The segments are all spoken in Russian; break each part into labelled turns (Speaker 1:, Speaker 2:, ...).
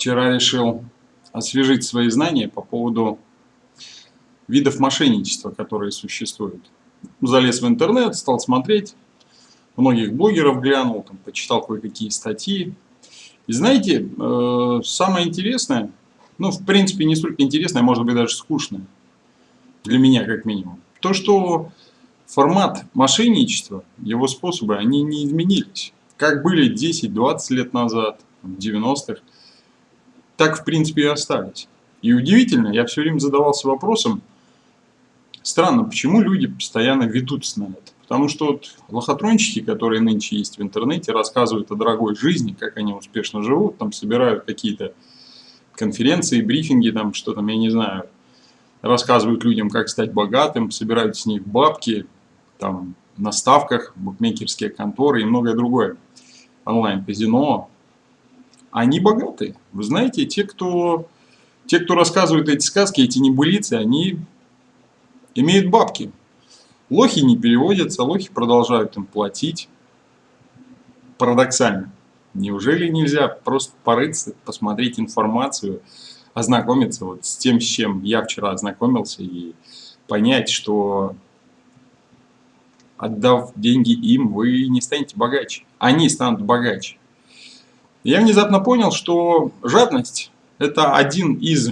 Speaker 1: вчера решил освежить свои знания по поводу видов мошенничества, которые существуют. Залез в интернет, стал смотреть, многих блогеров глянул, там, почитал кое-какие статьи. И знаете, э, самое интересное, ну, в принципе, не столько интересное, а может быть даже скучное, для меня как минимум, то, что формат мошенничества, его способы, они не изменились. Как были 10-20 лет назад, в 90-х, так в принципе и остались. И удивительно, я все время задавался вопросом, странно, почему люди постоянно ведутся на это. Потому что вот лохотронщики, которые нынче есть в интернете, рассказывают о дорогой жизни, как они успешно живут, там собирают какие-то конференции, брифинги, там что там, я не знаю, рассказывают людям, как стать богатым, собирают с них бабки, там, на ставках, букмекерские конторы и многое другое. Онлайн-казино. Они богатые. Вы знаете, те, кто, те, кто рассказывают эти сказки, эти небылицы, они имеют бабки. Лохи не переводятся, лохи продолжают им платить. Парадоксально. Неужели нельзя просто порыться, посмотреть информацию, ознакомиться вот с тем, с чем я вчера ознакомился и понять, что отдав деньги им, вы не станете богаче. Они станут богаче. Я внезапно понял, что жадность – это один из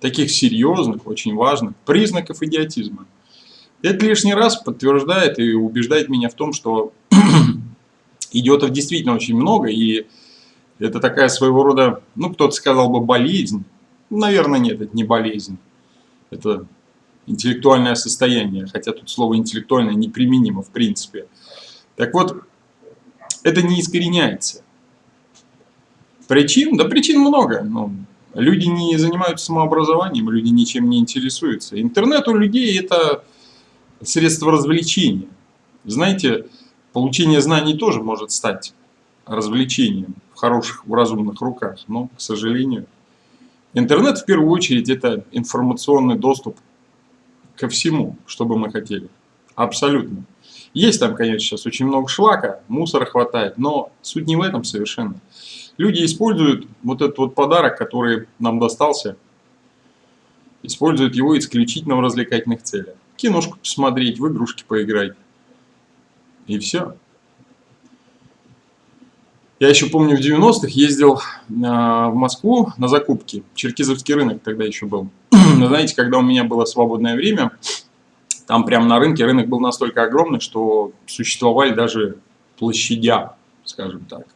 Speaker 1: таких серьезных, очень важных признаков идиотизма – это лишний раз подтверждает и убеждает меня в том, что идиотов действительно очень много, и это такая своего рода, ну, кто-то сказал бы, болезнь. Наверное, нет, это не болезнь. Это интеллектуальное состояние, хотя тут слово интеллектуальное неприменимо в принципе. Так вот, это не искореняется. Причин? Да причин много. Ну, люди не занимаются самообразованием, люди ничем не интересуются. Интернет у людей это средство развлечения. Знаете, получение знаний тоже может стать развлечением в хороших, в разумных руках, но, к сожалению, интернет в первую очередь это информационный доступ ко всему, что бы мы хотели. Абсолютно. Есть там, конечно, сейчас очень много шлака, мусора хватает, но суть не в этом совершенно. Люди используют вот этот вот подарок, который нам достался, используют его исключительно в развлекательных целях киношку посмотреть, в игрушки поиграть. И все. Я еще помню, в 90-х ездил в Москву на закупки. Черкизовский рынок тогда еще был. Знаете, когда у меня было свободное время, там прямо на рынке, рынок был настолько огромный, что существовали даже площадя, скажем так.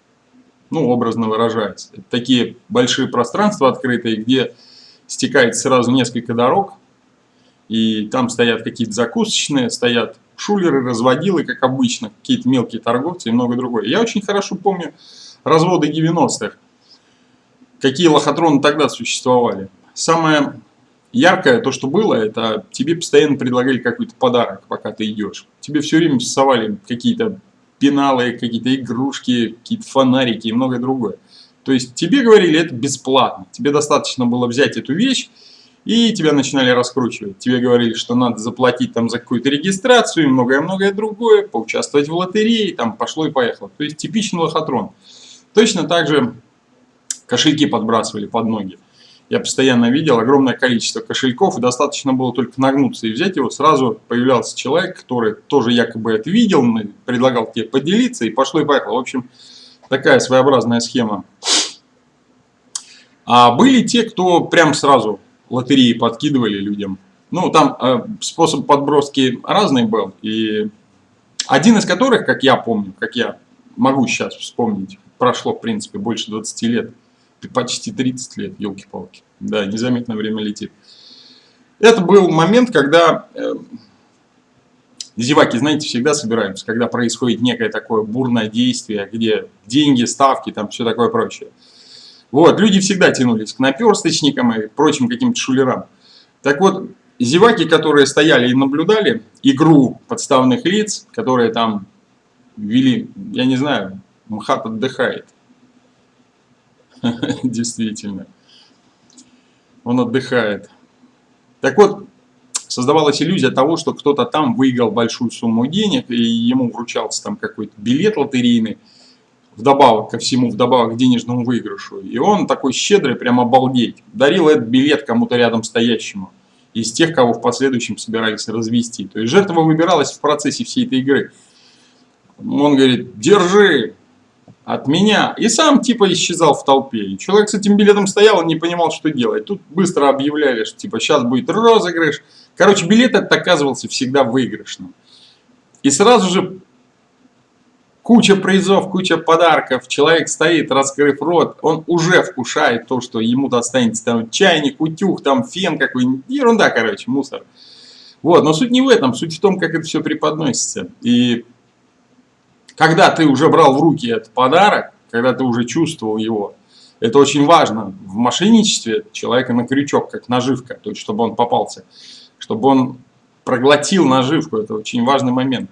Speaker 1: Ну, образно выражаясь. Это такие большие пространства открытые, где стекает сразу несколько дорог, и там стоят какие-то закусочные, стоят шулеры, разводилы, как обычно, какие-то мелкие торговцы и много другое. Я очень хорошо помню разводы 90-х, какие лохотроны тогда существовали. Самое яркое, то, что было, это тебе постоянно предлагали какой-то подарок, пока ты идешь. Тебе все время совали какие-то пеналы, какие-то игрушки, какие-то фонарики и многое другое. То есть тебе говорили, это бесплатно. Тебе достаточно было взять эту вещь, и тебя начинали раскручивать. Тебе говорили, что надо заплатить там за какую-то регистрацию и многое-многое другое, поучаствовать в лотерее, там пошло и поехало. То есть типичный лохотрон. Точно так же кошельки подбрасывали под ноги. Я постоянно видел огромное количество кошельков, и достаточно было только нагнуться и взять его, сразу появлялся человек, который тоже якобы это видел, предлагал тебе поделиться, и пошло и поехало. В общем, такая своеобразная схема. А были те, кто прям сразу лотереи подкидывали людям. Ну, там э, способ подброски разный был. И один из которых, как я помню, как я могу сейчас вспомнить, прошло, в принципе, больше 20 лет, почти 30 лет, елки-палки. Да, незаметно время летит. Это был момент, когда э, зеваки, знаете, всегда собираются, когда происходит некое такое бурное действие, где деньги, ставки, там все такое прочее. Вот, люди всегда тянулись к наперсточникам и прочим каким-то шулерам. Так вот, зеваки, которые стояли и наблюдали игру подставных лиц, которые там вели, я не знаю, МХАТ отдыхает. Действительно. Он отдыхает. Так вот, создавалась иллюзия того, что кто-то там выиграл большую сумму денег, и ему вручался там какой-то билет лотерейный, вдобавок ко всему, вдобавок к денежному выигрышу. И он такой щедрый, прям обалдеть. Дарил этот билет кому-то рядом стоящему. Из тех, кого в последующем собирались развести. То есть жертва выбиралась в процессе всей этой игры. Он говорит, держи от меня. И сам типа исчезал в толпе. И человек с этим билетом стоял и не понимал, что делать. Тут быстро объявляли, что типа сейчас будет розыгрыш. Короче, билет этот оказывался всегда выигрышным. И сразу же куча призов, куча подарков. Человек стоит, раскрыв рот, он уже вкушает то, что ему достанется там чайник, утюг, там фен какой-нибудь. Ерунда, короче, мусор. Вот, но суть не в этом, суть в том, как это все преподносится. И когда ты уже брал в руки этот подарок, когда ты уже чувствовал его, это очень важно. В мошенничестве человека на крючок, как наживка, то есть чтобы он попался, чтобы он проглотил наживку, это очень важный момент.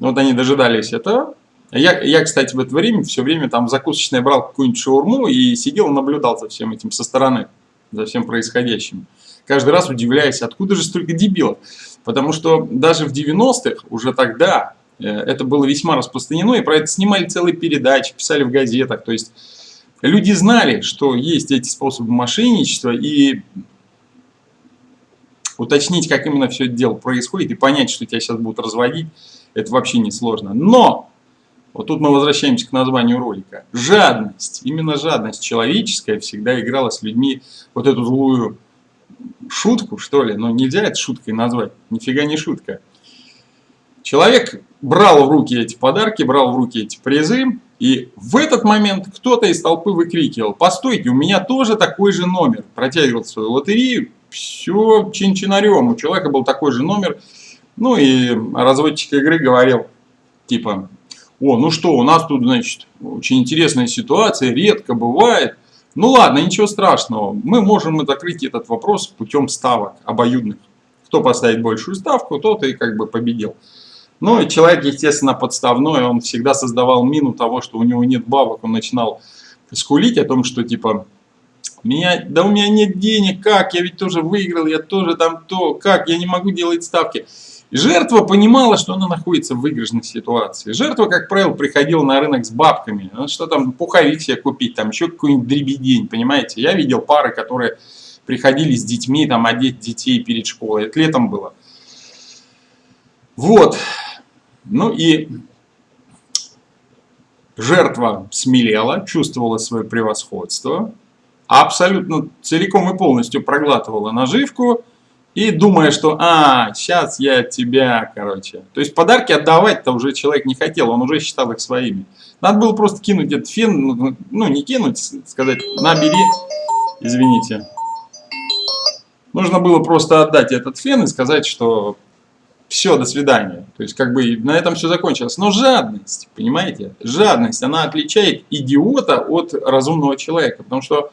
Speaker 1: Вот они дожидались этого. Я, я, кстати, в это время все время там закусочное брал какую-нибудь шаурму и сидел наблюдал за всем этим со стороны, за всем происходящим. Каждый раз удивляясь, откуда же столько дебилов. Потому что даже в 90-х, уже тогда, это было весьма распространено, и про это снимали целые передачи, писали в газетах. То есть люди знали, что есть эти способы мошенничества, и уточнить, как именно все это дело происходит, и понять, что тебя сейчас будут разводить, это вообще не сложно. Но, вот тут мы возвращаемся к названию ролика. Жадность, именно жадность человеческая всегда играла с людьми вот эту злую шутку, что ли, но нельзя это шуткой назвать, нифига не шутка. Человек брал в руки эти подарки, брал в руки эти призы, и в этот момент кто-то из толпы выкрикивал, постойте, у меня тоже такой же номер. Протягивал свою лотерею, все чин-чинарем, у человека был такой же номер. Ну и разводчик игры говорил, типа, о, ну что, у нас тут, значит, очень интересная ситуация, редко бывает. Ну ладно, ничего страшного, мы можем закрыть этот вопрос путем ставок обоюдных. Кто поставит большую ставку, тот и как бы победил. Ну и человек, естественно, подставной, он всегда создавал мину того, что у него нет бабок, он начинал скулить о том, что типа, меня, да у меня нет денег, как, я ведь тоже выиграл, я тоже там то, как, я не могу делать ставки. Жертва понимала, что она находится в выигрышной ситуации. Жертва, как правило, приходила на рынок с бабками. Что там, пуховик себе купить, там еще какой-нибудь дребедень, понимаете. Я видел пары, которые приходили с детьми, там, одеть детей перед школой. Это летом было. Вот. Ну и жертва смелела, чувствовала свое превосходство, абсолютно целиком и полностью проглатывала наживку и думая, что «а, сейчас я тебя, короче». То есть подарки отдавать-то уже человек не хотел, он уже считал их своими. Надо было просто кинуть этот фен, ну, не кинуть, сказать «набери», извините. Нужно было просто отдать этот фен и сказать, что все, до свидания. То есть, как бы на этом все закончилось. Но жадность, понимаете, жадность, она отличает идиота от разумного человека. Потому что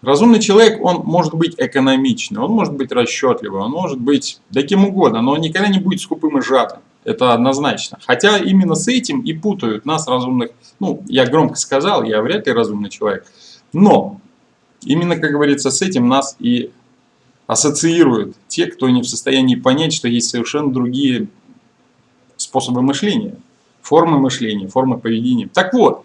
Speaker 1: разумный человек, он может быть экономичный, он может быть расчетливый, он может быть таким угодно, но он никогда не будет скупым и жадным. Это однозначно. Хотя именно с этим и путают нас разумных. Ну, я громко сказал, я вряд ли разумный человек. Но именно, как говорится, с этим нас и ассоциируют те, кто не в состоянии понять, что есть совершенно другие способы мышления, формы мышления, формы поведения. Так вот,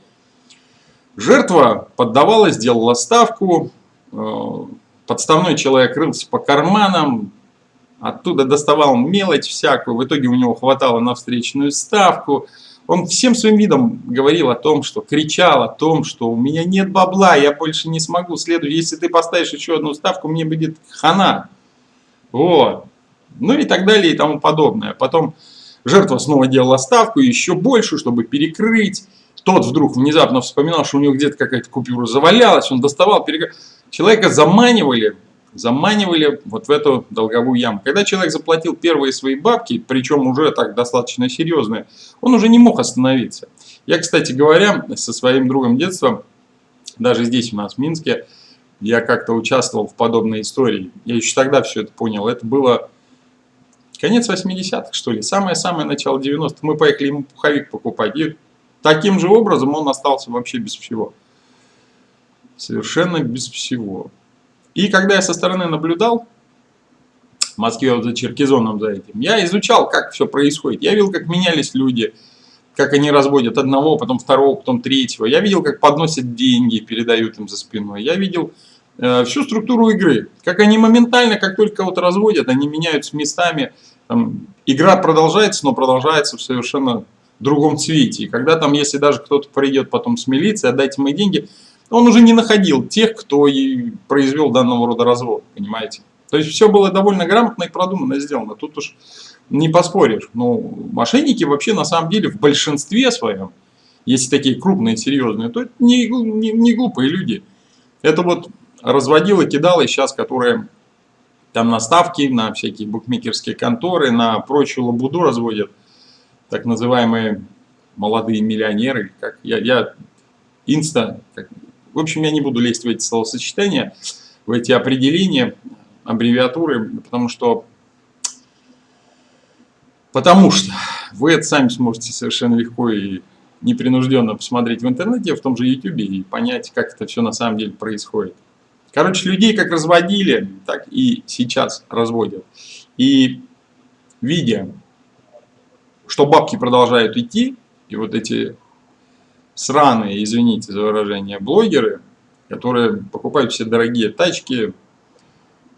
Speaker 1: жертва поддавалась, делала ставку, э, подставной человек рылся по карманам, оттуда доставал мелочь всякую, в итоге у него хватало на встречную ставку – он всем своим видом говорил о том, что кричал о том, что у меня нет бабла, я больше не смогу следовать. Если ты поставишь еще одну ставку, мне будет хана. Вот. Ну и так далее и тому подобное. Потом жертва снова делала ставку еще больше, чтобы перекрыть. Тот вдруг внезапно вспоминал, что у него где-то какая-то купюра завалялась, он доставал, перекрыл. Человека заманивали заманивали вот в эту долговую яму. Когда человек заплатил первые свои бабки, причем уже так достаточно серьезные, он уже не мог остановиться. Я, кстати говоря, со своим другом детства, даже здесь у нас в Минске, я как-то участвовал в подобной истории. Я еще тогда все это понял. Это было конец 80-х, что ли, самое-самое начало 90-х. Мы поехали ему пуховик покупать. И таким же образом он остался вообще без всего. Совершенно без всего. И когда я со стороны наблюдал, в Москве за Черкизоном за этим, я изучал, как все происходит. Я видел, как менялись люди, как они разводят одного, потом второго, потом третьего. Я видел, как подносят деньги, передают им за спиной. Я видел э, всю структуру игры. Как они моментально, как только вот разводят, они меняются местами. Там, игра продолжается, но продолжается в совершенно другом цвете. И когда там, если даже кто-то придет потом с милицией, отдайте мои деньги, он уже не находил тех, кто и произвел данного рода развод, понимаете. То есть все было довольно грамотно и продуманно сделано. Тут уж не поспоришь. Ну, мошенники вообще на самом деле в большинстве своем, если такие крупные, серьезные, то это не, не, не глупые люди. Это вот разводило, кидало сейчас, которые там на ставки, на всякие букмекерские конторы, на прочую лабуду разводят, так называемые молодые миллионеры, как я, я инста, как, в общем, я не буду лезть в эти словосочетания, в эти определения, аббревиатуры, потому что Потому что вы это сами сможете совершенно легко и непринужденно посмотреть в интернете, в том же YouTube и понять, как это все на самом деле происходит. Короче, людей как разводили, так и сейчас разводят. И видя, что бабки продолжают идти, и вот эти сраные, извините за выражение, блогеры, которые покупают все дорогие тачки,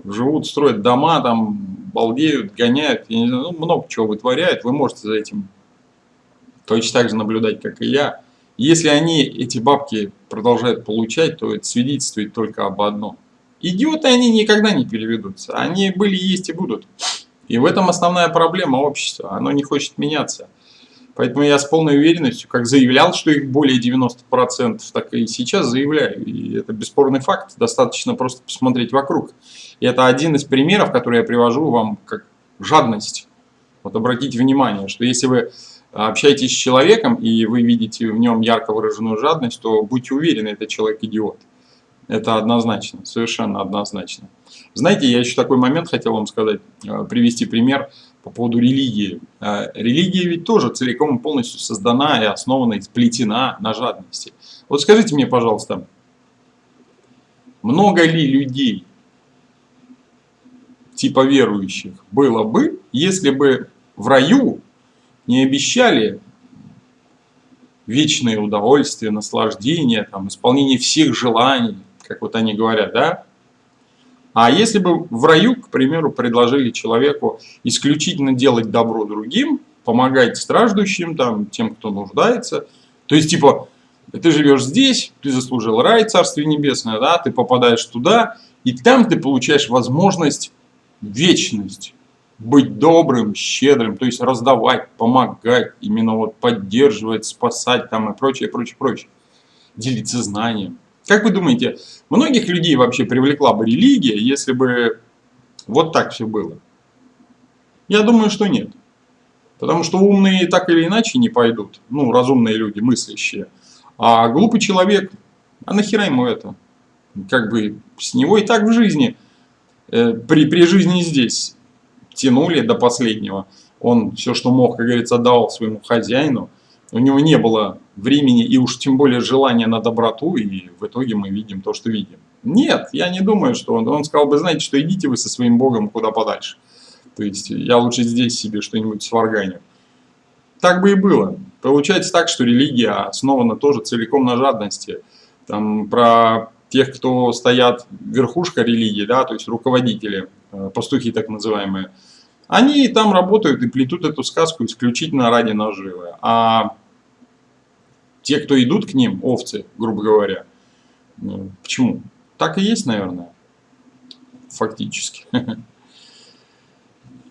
Speaker 1: живут, строят дома, там, балдеют, гоняют, я не знаю, ну, много чего вытворяют, вы можете за этим точно так же наблюдать, как и я. Если они эти бабки продолжают получать, то это свидетельствует только об одном. Идиоты они никогда не переведутся, они были, есть и будут. И в этом основная проблема общества, оно не хочет меняться. Поэтому я с полной уверенностью, как заявлял, что их более 90%, так и сейчас заявляю. И это бесспорный факт, достаточно просто посмотреть вокруг. И это один из примеров, который я привожу вам как жадность. Вот обратите внимание, что если вы общаетесь с человеком, и вы видите в нем ярко выраженную жадность, то будьте уверены, этот человек идиот. Это однозначно, совершенно однозначно. Знаете, я еще такой момент хотел вам сказать, э, привести пример по поводу религии. Э, религия ведь тоже целиком и полностью создана и основана, и сплетена на жадности. Вот скажите мне, пожалуйста, много ли людей типа верующих было бы, если бы в раю не обещали вечное удовольствие, наслаждение, там, исполнение всех желаний, как вот они говорят, да? А если бы в раю, к примеру, предложили человеку исключительно делать добро другим, помогать страждущим, там, тем, кто нуждается, то есть, типа, ты живешь здесь, ты заслужил рай, Царствие Небесное, да, ты попадаешь туда, и там ты получаешь возможность вечность. Быть добрым, щедрым, то есть раздавать, помогать, именно вот поддерживать, спасать там и прочее, прочее, прочее. Делиться знанием. Как вы думаете, многих людей вообще привлекла бы религия, если бы вот так все было? Я думаю, что нет. Потому что умные так или иначе не пойдут. Ну, разумные люди, мыслящие. А глупый человек, а нахера ему это? Как бы с него и так в жизни Э, при, при жизни здесь тянули до последнего. Он все, что мог, как говорится, отдавал своему хозяину. У него не было времени и уж тем более желания на доброту, и в итоге мы видим то, что видим. Нет, я не думаю, что он, он сказал бы, знаете, что идите вы со своим богом куда подальше. То есть я лучше здесь себе что-нибудь сварганю. Так бы и было. Получается так, что религия основана тоже целиком на жадности. Там про тех, кто стоят верхушка религии, да, то есть руководители, э, пастухи так называемые, они там работают и плетут эту сказку исключительно ради наживы. А те, кто идут к ним, овцы, грубо говоря, ну, почему? Так и есть, наверное, фактически.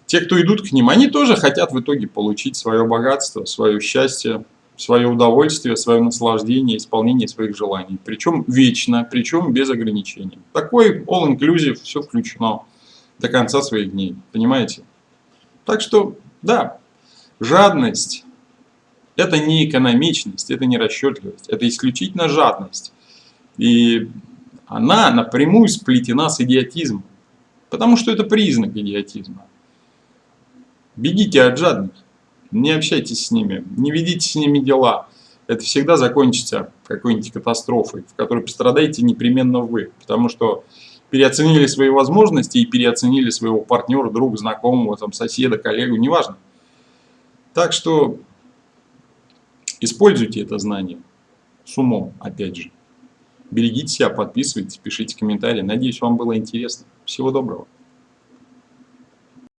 Speaker 1: Те, кто идут к ним, они тоже хотят в итоге получить свое богатство, свое счастье, свое удовольствие, свое наслаждение, исполнение своих желаний. Причем вечно, причем без ограничений. Такой all-inclusive, все включено до конца своих дней. Понимаете? Так что, да, жадность – это не экономичность, это не расчетливость, это исключительно жадность. И она напрямую сплетена с идиотизмом. Потому что это признак идиотизма. Бегите от жадных не общайтесь с ними, не ведите с ними дела. Это всегда закончится какой-нибудь катастрофой, в которой пострадаете непременно вы. Потому что переоценили свои возможности и переоценили своего партнера, друга, знакомого, там, соседа, коллегу, неважно. Так что Используйте это знание с умом, опять же. Берегите себя, подписывайтесь, пишите комментарии. Надеюсь, вам было интересно. Всего доброго.